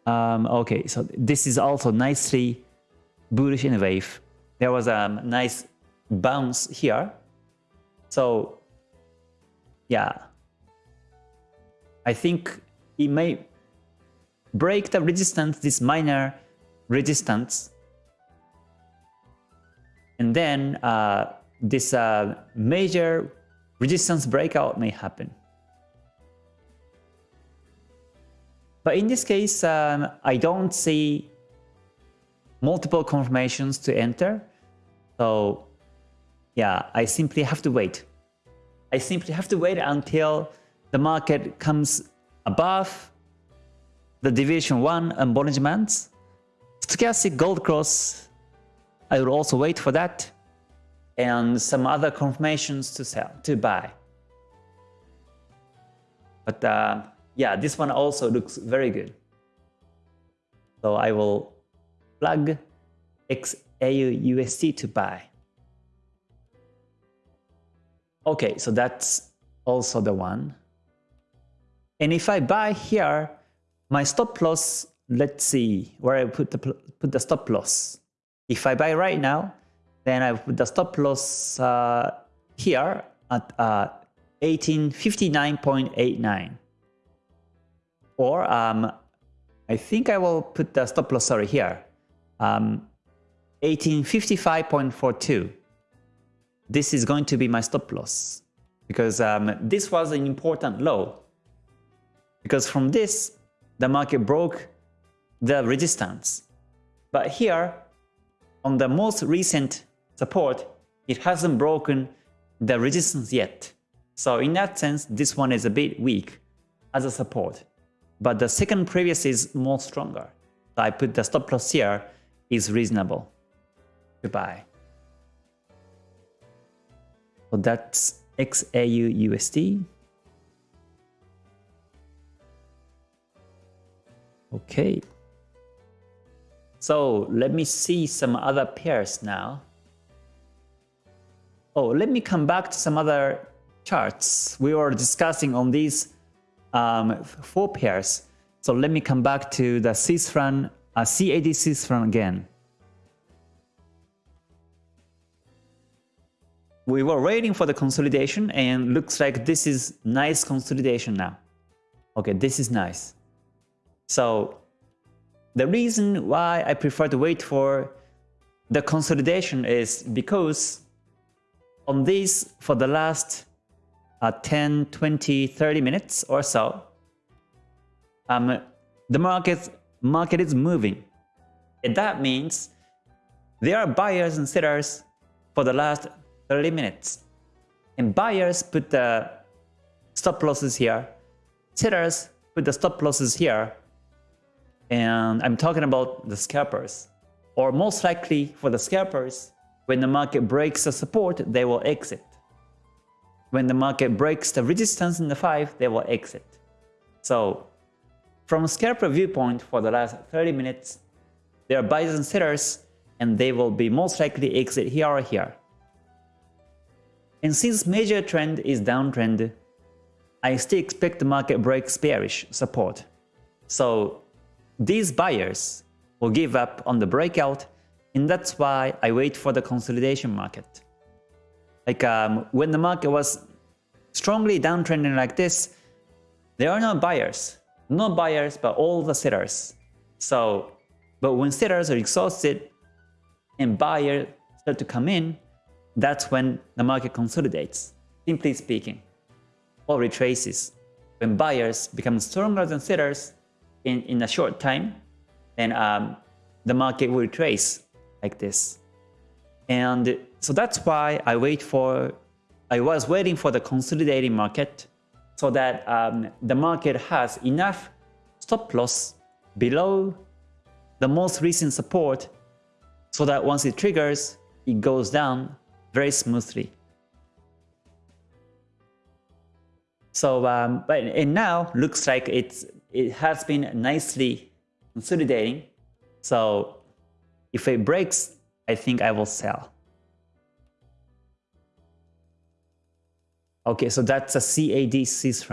Um, okay, so this is also nicely bullish in a wave. There was a nice bounce here. So yeah, I think it may break the resistance, this minor resistance. And then uh, this uh, major resistance breakout may happen. But in this case, um, I don't see multiple confirmations to enter. So yeah, I simply have to wait. I simply have to wait until the market comes above the division 1 and Bollinger Bands. Stochastic Gold Cross, I will also wait for that. And some other confirmations to sell, to buy. But uh, yeah, this one also looks very good. So I will plug XAUUSD to buy. Okay, so that's also the one. And if I buy here, my stop loss, let's see where I put the, put the stop loss. If I buy right now, then I put the stop loss uh, here at uh, 1859.89 or um, I think I will put the stop loss sorry here. Um, 1855.42. This is going to be my stop loss because um, this was an important low. Because from this, the market broke the resistance. But here, on the most recent support, it hasn't broken the resistance yet. So in that sense, this one is a bit weak as a support. But the second previous is more stronger. So I put the stop loss here is reasonable to buy. So that's XAU USD. Okay. So let me see some other pairs now. Oh, let me come back to some other charts. We were discussing on these um, four pairs. So let me come back to the Swiss franc, uh, CAD Swiss again. We were waiting for the consolidation and looks like this is nice consolidation now. Okay, this is nice. So the reason why I prefer to wait for the consolidation is because on this for the last uh, 10, 20, 30 minutes or so, um, the market, market is moving. And that means there are buyers and sellers for the last 30 minutes. And buyers put the stop losses here, sellers put the stop losses here, and I'm talking about the scalpers. Or most likely for the scalpers, when the market breaks the support, they will exit. When the market breaks the resistance in the 5, they will exit. So from a scalper viewpoint for the last 30 minutes, there are buyers and sellers and they will be most likely exit here or here. And since major trend is downtrend, I still expect the market breaks bearish support. So these buyers will give up on the breakout and that's why I wait for the consolidation market. Like um, when the market was strongly downtrending like this, there are no buyers. No buyers, but all the sellers. So, but when sellers are exhausted and buyers start to come in, that's when the market consolidates, simply speaking, or retraces. When buyers become stronger than sellers in, in a short time, then um, the market will trace like this. And so that's why I wait for, I was waiting for the consolidating market so that um, the market has enough stop loss below the most recent support so that once it triggers, it goes down very smoothly. So, um, but and now looks like it's it has been nicely consolidating. So if it breaks, I think I will sell. Okay, so that's a CAD Swiss.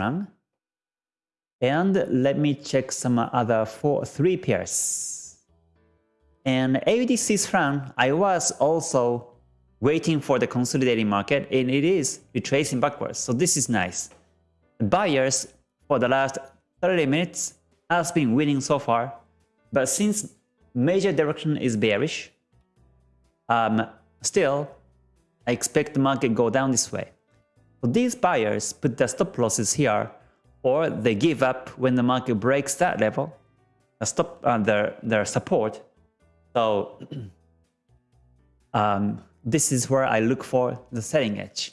And let me check some other four, three pairs. And AUD Swiss I was also waiting for the consolidating market and it is retracing backwards. So this is nice. Buyers for the last 30 minutes has been winning so far, but since major direction is bearish. Um, still, I expect the market go down this way. So these buyers put their stop losses here, or they give up when the market breaks that level, the stop uh, their their support. So um, this is where I look for the selling edge.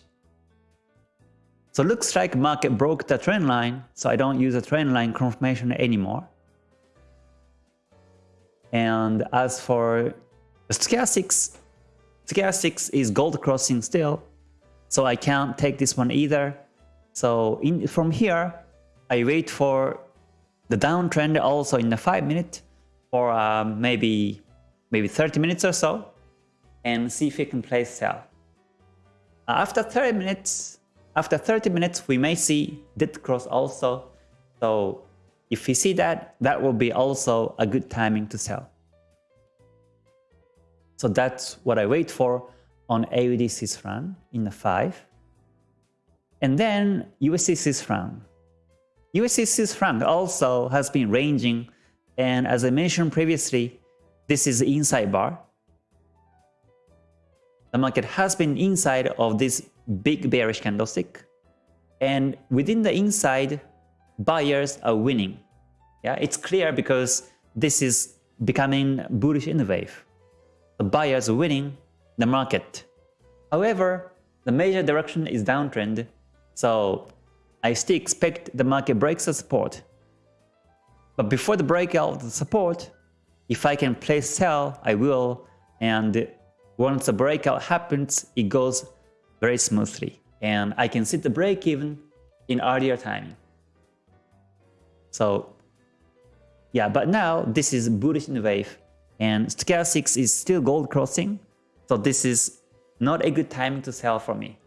So looks like market broke the trend line, so I don't use a trend line confirmation anymore. And as for stochastics, stochastics is gold crossing still, so I can't take this one either. So in, from here, I wait for the downtrend also in the 5 minute for um, maybe maybe 30 minutes or so and see if we can place sell. After 30 minutes, after 30 minutes, we may see dead cross also. So if we see that, that will be also a good timing to sell. So that's what I wait for on AUD Swiss in the 5. And then USD Swiss franc. USD also has been ranging And as I mentioned previously, this is the inside bar. The market has been inside of this big bearish candlestick. And within the inside, buyers are winning. Yeah, it's clear because this is becoming bullish in the wave. The buyers are winning the market. However, the major direction is downtrend, so I still expect the market breaks the support. But before the breakout of the support, if I can place sell, I will, and once the breakout happens, it goes very smoothly. And I can set the break even in earlier timing. So yeah, but now this is bullish in the wave and stochastics is still gold crossing. So this is not a good timing to sell for me.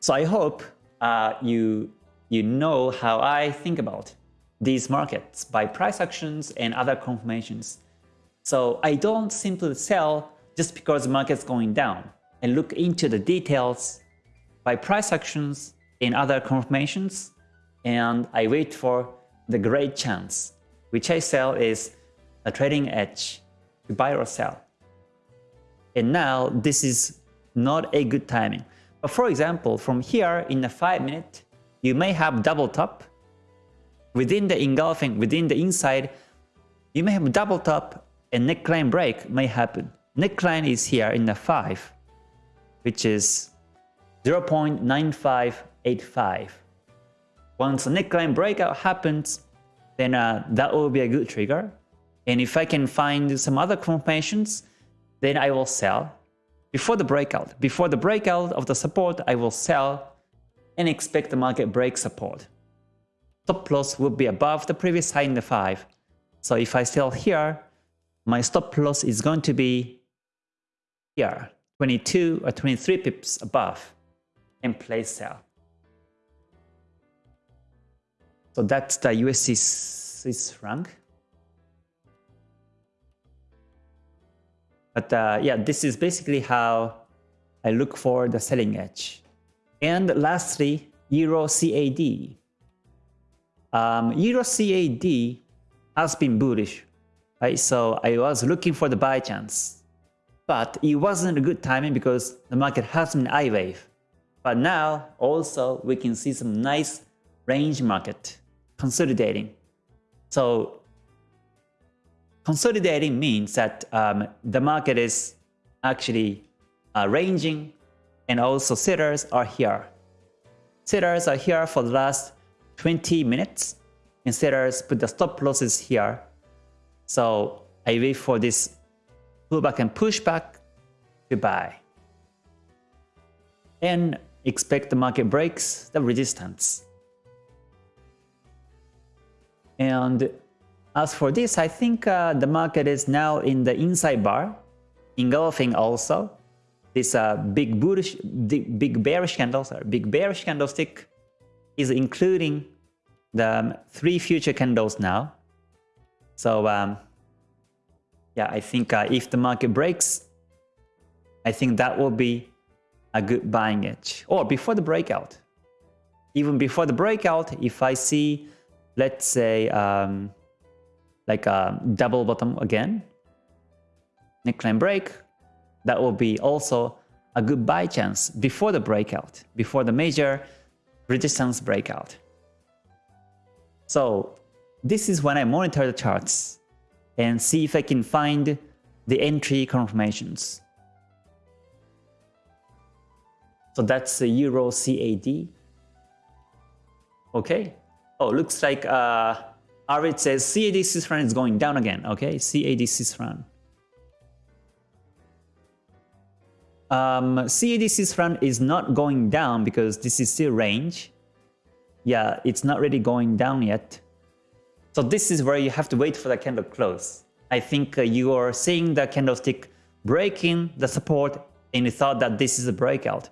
So I hope uh, you, you know how I think about these markets by price actions and other confirmations. So I don't simply sell just because the market's going down and look into the details by price actions and other confirmations and I wait for the great chance, which I sell is a trading edge to buy or sell. And now this is not a good timing. But for example, from here in a 5 minute, you may have double top. Within the engulfing, within the inside, you may have double top and neckline break may happen. Neckline is here in the 5, which is 0.9585. Once the neckline breakout happens, then uh, that will be a good trigger. And if I can find some other confirmations, then I will sell before the breakout. Before the breakout of the support, I will sell and expect the market break support. Stop loss will be above the previous high in the 5. So if I sell here, my stop loss is going to be here, 22 or 23 pips above, and place sell. So that's the USD Swiss franc. But uh, yeah, this is basically how I look for the selling edge. And lastly, Euro CAD. Um, Euro CAD has been bullish, right? So I was looking for the buy chance. But it wasn't a good timing because the market has been I wave. But now also we can see some nice range market consolidating. So consolidating means that um, the market is actually uh, ranging and also sellers are here. Sellers are here for the last 20 minutes and sellers put the stop losses here. So I wait for this pullback and pushback to buy. And expect the market breaks the resistance. And as for this, I think uh, the market is now in the inside bar, engulfing also this uh, big bullish, big bearish candle, sorry, big bearish candlestick is including the um, three future candles now. So um, yeah, I think uh, if the market breaks, I think that will be a good buying edge. Or before the breakout. Even before the breakout, if I see let's say um, like a double bottom again, neckline break, that will be also a good buy chance before the breakout, before the major resistance breakout. So this is when I monitor the charts and see if I can find the entry confirmations. So that's the Euro CAD. Okay, Oh, looks like uh, Arvid says CAD Swiss is going down again. Okay, CAD Swiss. Um, CAD Swiss is not going down because this is still range. Yeah, it's not really going down yet. So this is where you have to wait for the candle close. I think uh, you are seeing the candlestick breaking the support and you thought that this is a breakout.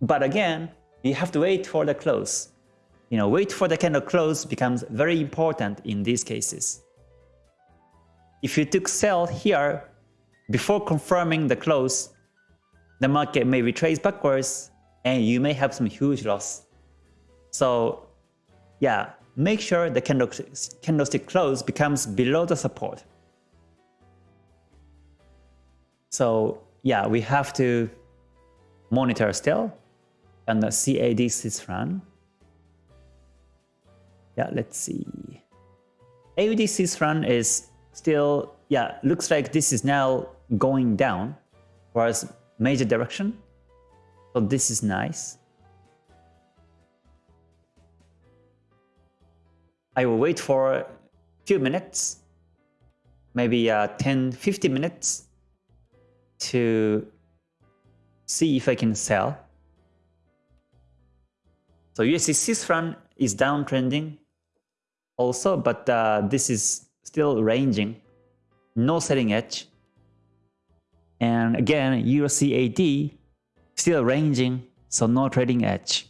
But again, you have to wait for the close you know, wait for the candle close becomes very important in these cases. If you took sell here before confirming the close, the market may retrace backwards and you may have some huge loss. So yeah, make sure the candlestick close becomes below the support. So yeah, we have to monitor still and the CAD Swiss run. Yeah, let's see. AUD Swiss run is still, yeah, looks like this is now going down towards major direction. So this is nice. I will wait for a few minutes, maybe uh, 10, 15 minutes to see if I can sell. So USD franc is downtrending also, but uh, this is still ranging, no selling edge. And again, Euro CAD still ranging, so no trading edge.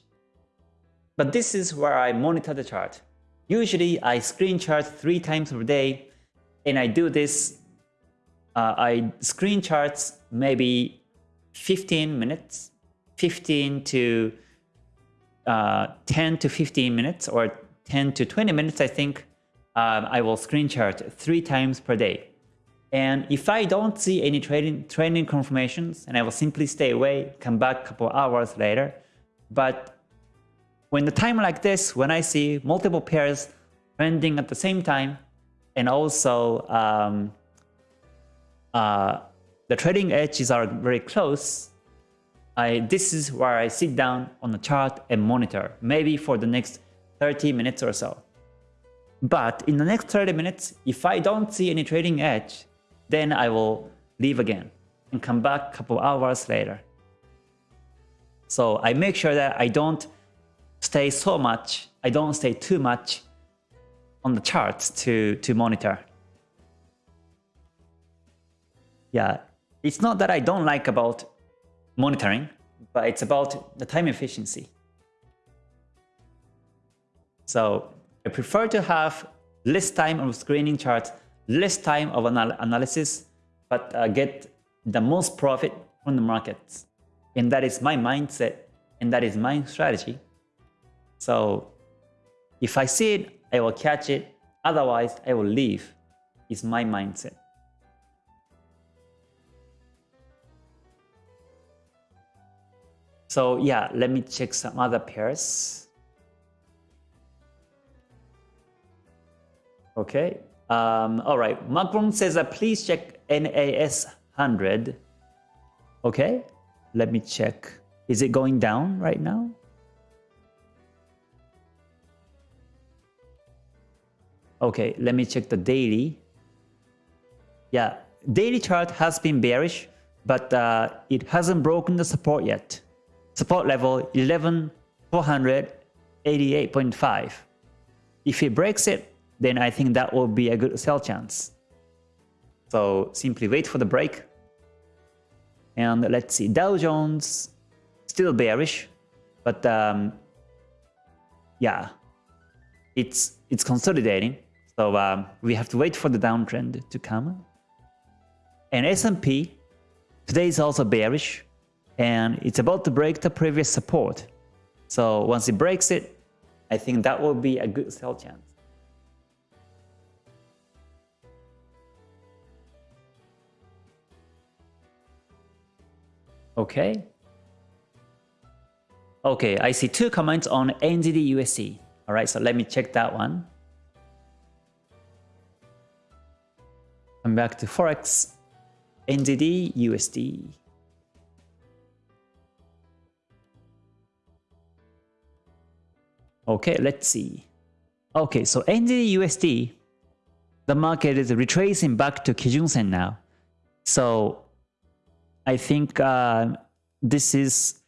But this is where I monitor the chart. Usually I screen chart three times per day, and I do this. Uh, I screen charts maybe 15 minutes, 15 to uh, 10 to 15 minutes, or 10 to 20 minutes, I think. Um, I will screen chart three times per day. And if I don't see any trading, trading confirmations, and I will simply stay away, come back a couple hours later. But when the time like this, when I see multiple pairs trending at the same time, and also um, uh, the trading edges are very close, I, this is where I sit down on the chart and monitor, maybe for the next 30 minutes or so. But in the next 30 minutes, if I don't see any trading edge, then I will leave again and come back a couple hours later. So I make sure that I don't stay so much, I don't stay too much on the charts to, to monitor. Yeah, it's not that I don't like about monitoring, but it's about the time efficiency. So I prefer to have less time of screening charts less time of anal analysis, but uh, get the most profit from the markets. And that is my mindset, and that is my strategy. So if I see it, I will catch it. Otherwise, I will leave, is my mindset. So yeah, let me check some other pairs. Okay, um, all right, Macron says that please check NAS 100. Okay, let me check. Is it going down right now? Okay, let me check the daily. Yeah, daily chart has been bearish, but uh, it hasn't broken the support yet. Support level 11,488.5. If it breaks it, then I think that will be a good sell chance. So simply wait for the break. And let's see, Dow Jones still bearish, but um, yeah, it's it's consolidating. So um, we have to wait for the downtrend to come. And S&P today is also bearish, and it's about to break the previous support. So once it breaks it, I think that will be a good sell chance. Okay. Okay, I see two comments on NZD USD. All right, so let me check that one. Come back to Forex, NZD USD. Okay, let's see. Okay, so NZD USD, the market is retracing back to Kijun Sen now. So I think uh, this is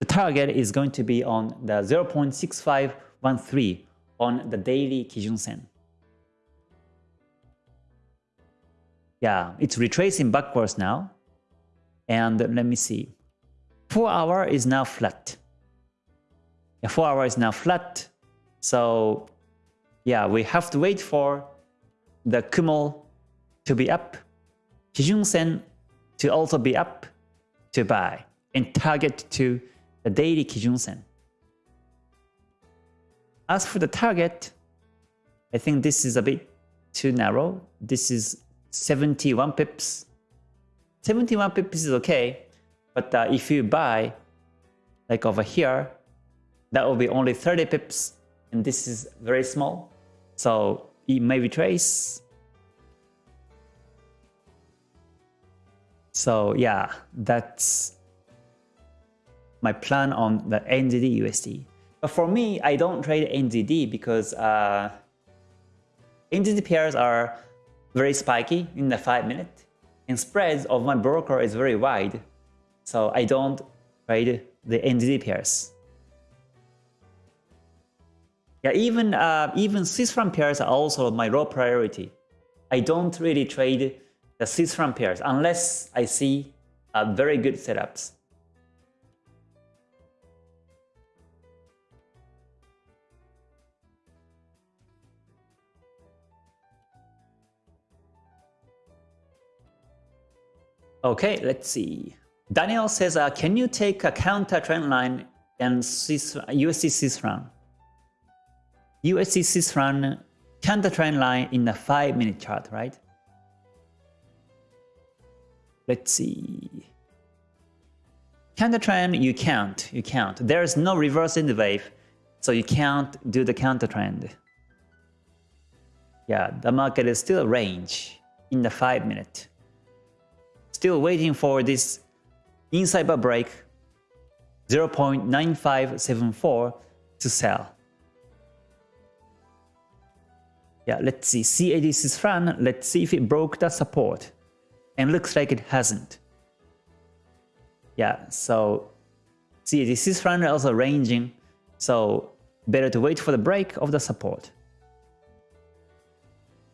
the target is going to be on the 0.6513 on the daily Kijun Yeah, it's retracing backwards now. And let me see. 4 hour is now flat. Yeah, 4 hour is now flat. So yeah, we have to wait for the Kumo to be up. Kijun Sen to also be up to buy and target to the daily Kijun Sen. As for the target, I think this is a bit too narrow. This is 71 pips. 71 pips is okay, but uh, if you buy like over here, that will be only 30 pips, and this is very small. So it may retrace. So yeah, that's my plan on the NZD USD. But for me, I don't trade NZD because uh, NZD pairs are very spiky in the 5 minute and spreads of my broker is very wide. So I don't trade the NZD pairs. Yeah, even uh, even Swiss franc pairs are also my low priority. I don't really trade the Swiss franc pairs unless I see uh, very good setups. Okay, let's see. Daniel says, uh, can you take a counter trend line and Swiss, USD franc? USD franc counter trend line in the 5 minute chart, right? Let's see. Counter trend, you can't, you can't. There's no reverse in the wave, so you can't do the counter trend. Yeah, the market is still range in the 5 minute. Still waiting for this inside bar break 0.9574 to sell. Yeah, let's see. CAD is run. let's see if it broke the support. And looks like it hasn't. Yeah, so CAD is run also ranging, so better to wait for the break of the support.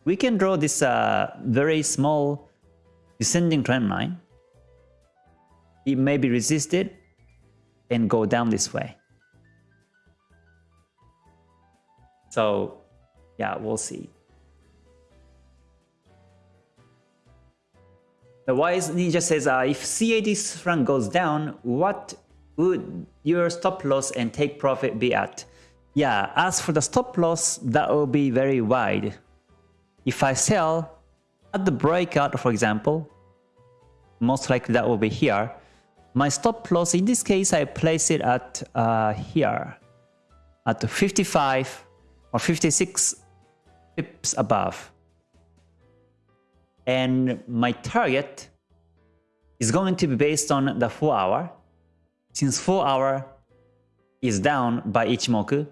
We can draw this uh, very small descending trend line. It may be resisted and go down this way. So yeah, we'll see. The wise ninja says, uh, if CAD franc goes down, what would your stop loss and take profit be at? Yeah, as for the stop loss, that will be very wide. If I sell at the breakout, for example, most likely that will be here. My stop loss, in this case, I place it at uh, here, at 55 or 56 pips above. And my target is going to be based on the 4 hour, since 4 hour is down by Ichimoku.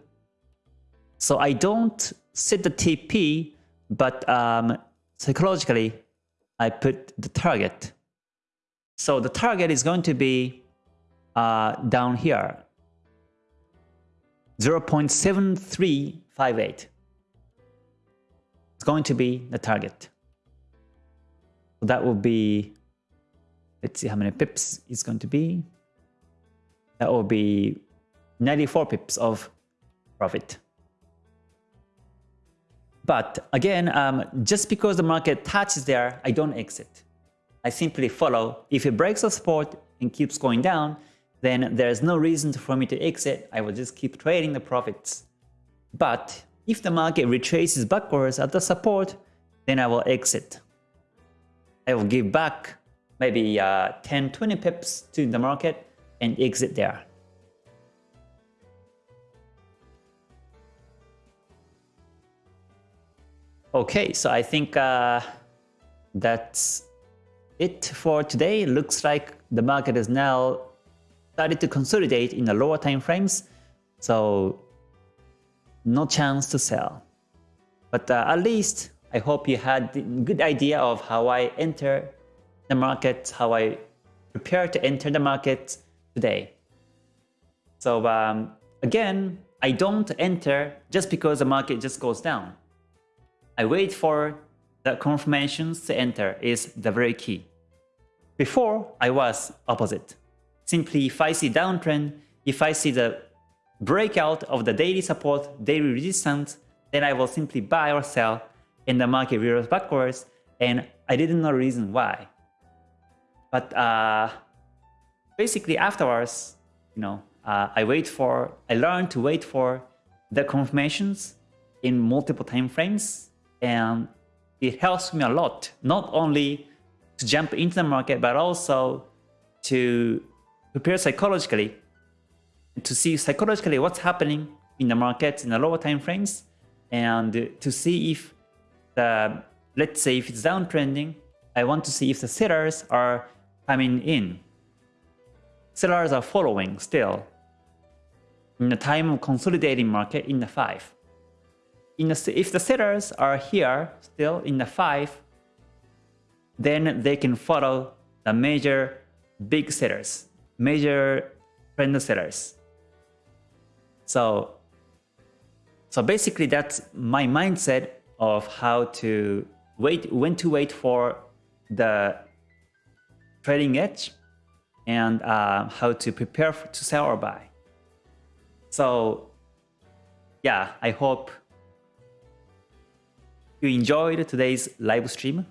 So I don't set the TP, but um, psychologically, I put the target. So the target is going to be uh, down here, 0.7358 is going to be the target. So that will be, let's see how many pips it's going to be. That will be 94 pips of profit. But again, um, just because the market touches there, I don't exit. I simply follow. If it breaks the support and keeps going down, then there's no reason for me to exit. I will just keep trading the profits. But if the market retraces backwards at the support, then I will exit. I will give back maybe 10-20 uh, pips to the market and exit there. Okay, so I think uh, that's it for today. Looks like the market is now started to consolidate in the lower time frames. So no chance to sell. But uh, at least I hope you had a good idea of how I enter the market, how I prepare to enter the market today. So um, again, I don't enter just because the market just goes down. I wait for the confirmations to enter is the very key. Before, I was opposite. Simply if I see downtrend, if I see the breakout of the daily support, daily resistance, then I will simply buy or sell and the market reverse backwards and I didn't know reason why. But uh, basically afterwards, you know, uh, I wait for, I learned to wait for the confirmations in multiple time frames and it helps me a lot not only to jump into the market but also to prepare psychologically to see psychologically what's happening in the market in the lower time frames and to see if the let's say if it's downtrending I want to see if the sellers are coming in. Sellers are following still in the time of consolidating market in the 5 in if the sellers are here still in the 5, then they can follow the major big sellers, major trend sellers. So, so basically that's my mindset of how to wait, when to wait for the trading edge and uh, how to prepare to sell or buy. So yeah, I hope you enjoyed today's live stream.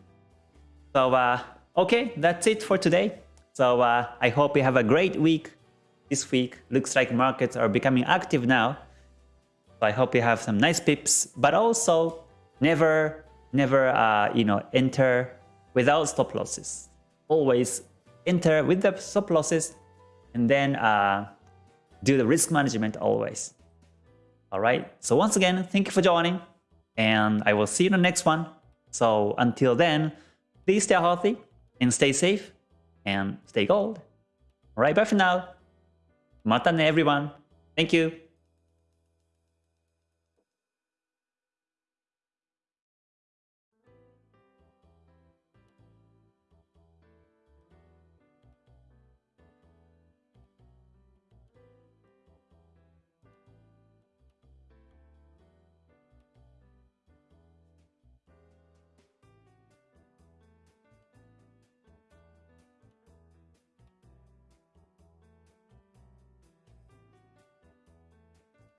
So uh, okay, that's it for today. So uh, I hope you have a great week this week. Looks like markets are becoming active now. So I hope you have some nice pips, but also never, never, uh, you know, enter without stop losses. Always enter with the stop losses and then uh, do the risk management always. All right. So once again, thank you for joining and I will see you in the next one. So until then, please stay healthy and stay safe and stay gold. Alright, bye for now. Mata ne everyone. Thank you.